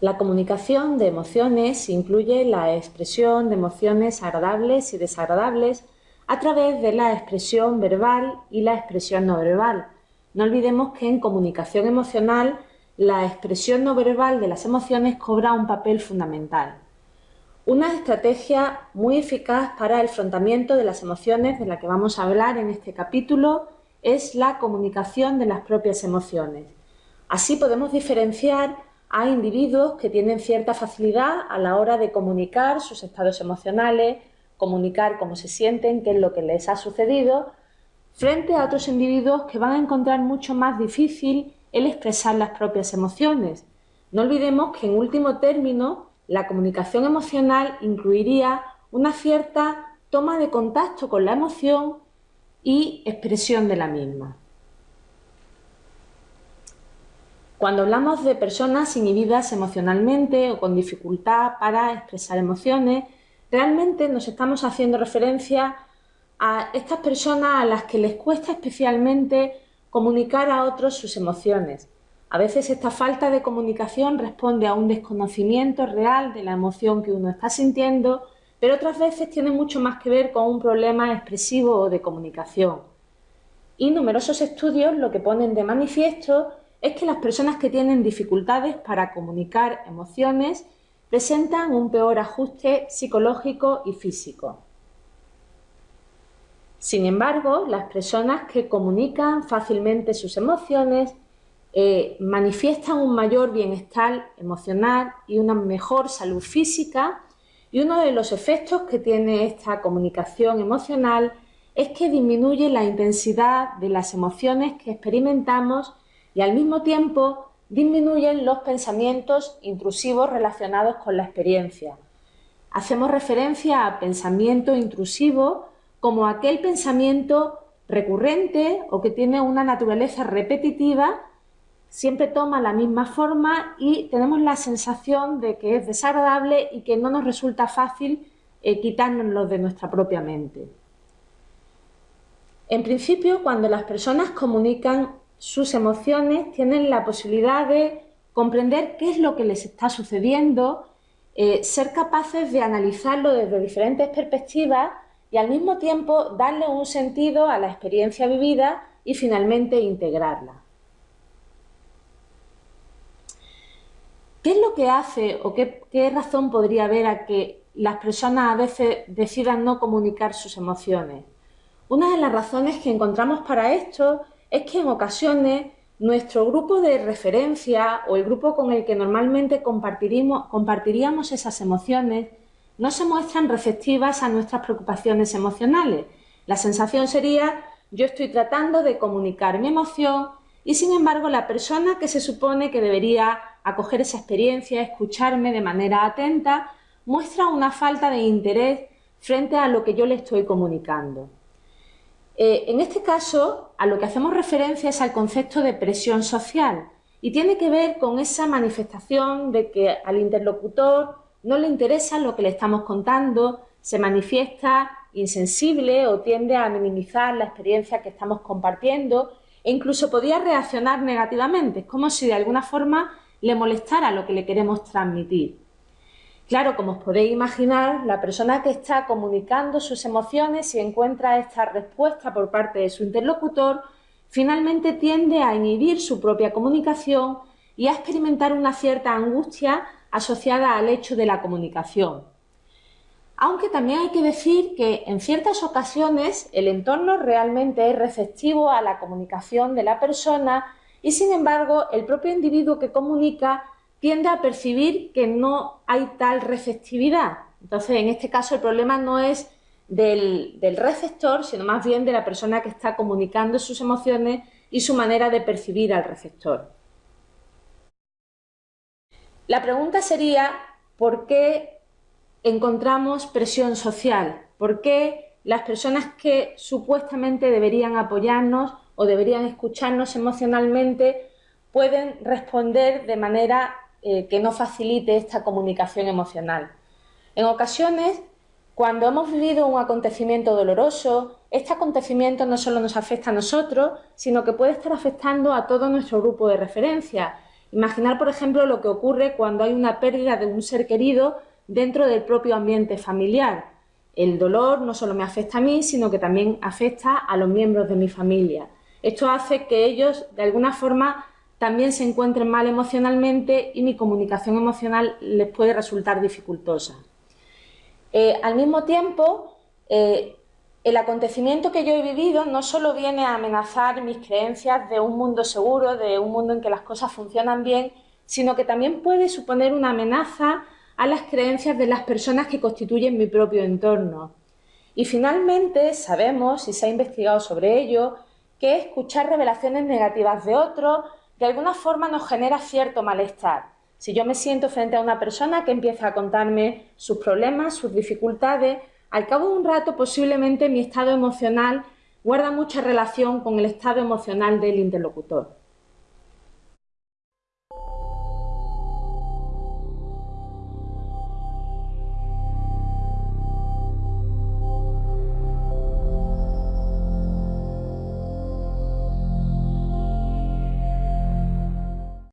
La comunicación de emociones incluye la expresión de emociones agradables y desagradables a través de la expresión verbal y la expresión no verbal. No olvidemos que en comunicación emocional la expresión no verbal de las emociones cobra un papel fundamental. Una estrategia muy eficaz para el afrontamiento de las emociones de la que vamos a hablar en este capítulo es la comunicación de las propias emociones. Así podemos diferenciar a individuos que tienen cierta facilidad a la hora de comunicar sus estados emocionales, comunicar cómo se sienten, qué es lo que les ha sucedido, frente a otros individuos que van a encontrar mucho más difícil el expresar las propias emociones. No olvidemos que en último término la comunicación emocional incluiría una cierta toma de contacto con la emoción y expresión de la misma. Cuando hablamos de personas inhibidas emocionalmente o con dificultad para expresar emociones, realmente nos estamos haciendo referencia a estas personas a las que les cuesta especialmente comunicar a otros sus emociones. A veces esta falta de comunicación responde a un desconocimiento real de la emoción que uno está sintiendo, pero otras veces tiene mucho más que ver con un problema expresivo o de comunicación. Y numerosos estudios lo que ponen de manifiesto es que las personas que tienen dificultades para comunicar emociones presentan un peor ajuste psicológico y físico. Sin embargo, las personas que comunican fácilmente sus emociones eh, manifiestan un mayor bienestar emocional y una mejor salud física y uno de los efectos que tiene esta comunicación emocional es que disminuye la intensidad de las emociones que experimentamos y al mismo tiempo disminuyen los pensamientos intrusivos relacionados con la experiencia. Hacemos referencia a pensamiento intrusivo como aquel pensamiento recurrente o que tiene una naturaleza repetitiva, siempre toma la misma forma y tenemos la sensación de que es desagradable y que no nos resulta fácil eh, quitárnoslo de nuestra propia mente. En principio, cuando las personas comunican sus emociones tienen la posibilidad de comprender qué es lo que les está sucediendo, eh, ser capaces de analizarlo desde diferentes perspectivas y al mismo tiempo darle un sentido a la experiencia vivida y finalmente integrarla. ¿Qué es lo que hace o qué, qué razón podría haber a que las personas a veces decidan no comunicar sus emociones? Una de las razones que encontramos para esto es que en ocasiones nuestro grupo de referencia o el grupo con el que normalmente compartiríamos esas emociones no se muestran receptivas a nuestras preocupaciones emocionales. La sensación sería yo estoy tratando de comunicar mi emoción y sin embargo la persona que se supone que debería acoger esa experiencia, escucharme de manera atenta, muestra una falta de interés frente a lo que yo le estoy comunicando. Eh, en este caso, a lo que hacemos referencia es al concepto de presión social y tiene que ver con esa manifestación de que al interlocutor no le interesa lo que le estamos contando, se manifiesta insensible o tiende a minimizar la experiencia que estamos compartiendo e incluso podría reaccionar negativamente, es como si de alguna forma le molestara lo que le queremos transmitir. Claro, como os podéis imaginar, la persona que está comunicando sus emociones y encuentra esta respuesta por parte de su interlocutor, finalmente tiende a inhibir su propia comunicación y a experimentar una cierta angustia asociada al hecho de la comunicación. Aunque también hay que decir que en ciertas ocasiones el entorno realmente es receptivo a la comunicación de la persona y sin embargo el propio individuo que comunica tiende a percibir que no hay tal receptividad. Entonces, en este caso, el problema no es del, receptor, sino más bien de la persona que está comunicando sus emociones y su manera de percibir al receptor. La pregunta sería, ¿por qué encontramos presión social? ¿Por qué las personas que supuestamente deberían apoyarnos o deberían escucharnos emocionalmente pueden responder de manera eh, que no facilite esta comunicación emocional. En ocasiones, cuando hemos vivido un acontecimiento doloroso, este acontecimiento no solo nos afecta a nosotros, sino que puede estar afectando a todo nuestro grupo de referencia. Imaginar, por ejemplo, lo que ocurre cuando hay una pérdida de un ser querido dentro del propio ambiente familiar. El dolor no solo me afecta a mí, sino que también afecta a los miembros de mi familia. Esto hace que ellos, de alguna forma, también se encuentren mal emocionalmente y mi comunicación emocional les puede resultar dificultosa. Eh, al mismo tiempo, eh, el acontecimiento que yo he vivido no solo viene a amenazar mis creencias de un mundo seguro, de un mundo en que las cosas funcionan bien, sino que también puede suponer una amenaza a las creencias de las personas que constituyen mi propio entorno. Y finalmente sabemos, y se ha investigado sobre ello, que escuchar revelaciones negativas de otros de alguna forma nos genera cierto malestar. Si yo me siento frente a una persona que empieza a contarme sus problemas, sus dificultades, al cabo de un rato posiblemente mi estado emocional guarda mucha relación con el estado emocional del interlocutor.